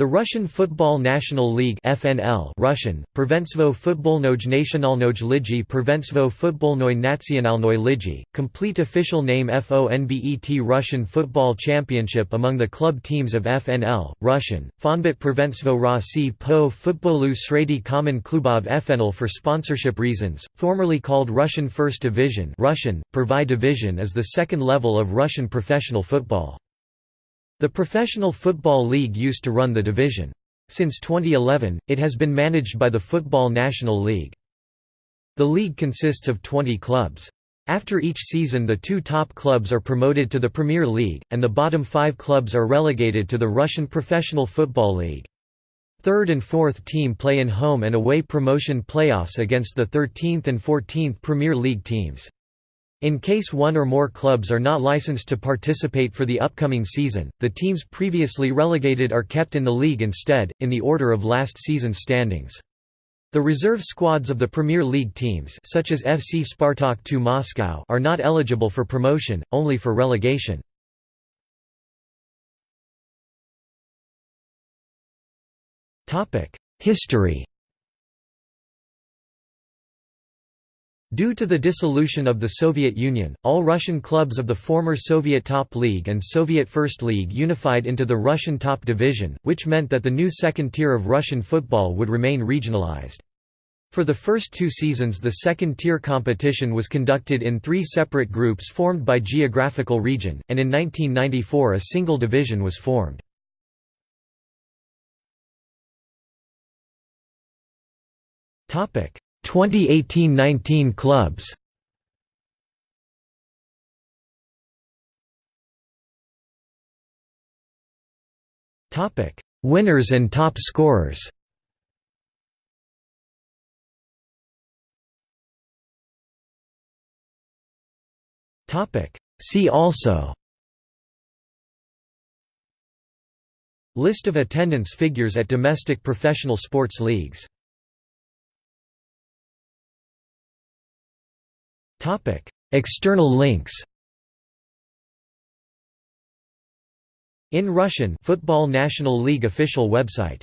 The Russian Football National League FNL Russian, Prvenstvo Futbolnoj Nacionalnoj Ligi Prvenstvo Futbolnoj Nacionalnoj Ligi, complete official name FONBET Russian Football Championship among the club teams of FNL, Russian, Fonbet Prvenstvo Rossi po Futbolu Sredi komand Klubov FNL for sponsorship reasons, formerly called Russian First Division Russian, Prvai Division is the second level of Russian professional football. The Professional Football League used to run the division. Since 2011, it has been managed by the Football National League. The league consists of 20 clubs. After each season the two top clubs are promoted to the Premier League, and the bottom five clubs are relegated to the Russian Professional Football League. Third and fourth team play in home and away promotion playoffs against the 13th and 14th Premier League teams. In case one or more clubs are not licensed to participate for the upcoming season, the teams previously relegated are kept in the league instead, in the order of last season's standings. The reserve squads of the Premier League teams such as FC Spartak 2 Moscow are not eligible for promotion, only for relegation. History Due to the dissolution of the Soviet Union, all Russian clubs of the former Soviet Top League and Soviet First League unified into the Russian Top Division, which meant that the new second tier of Russian football would remain regionalized. For the first two seasons the second-tier competition was conducted in three separate groups formed by geographical region, and in 1994 a single division was formed. Topic 2018–19 clubs Topic: Winners and top scorers. Topic: See also. List of attendance figures at domestic professional sports leagues External links In Russian Football National League official website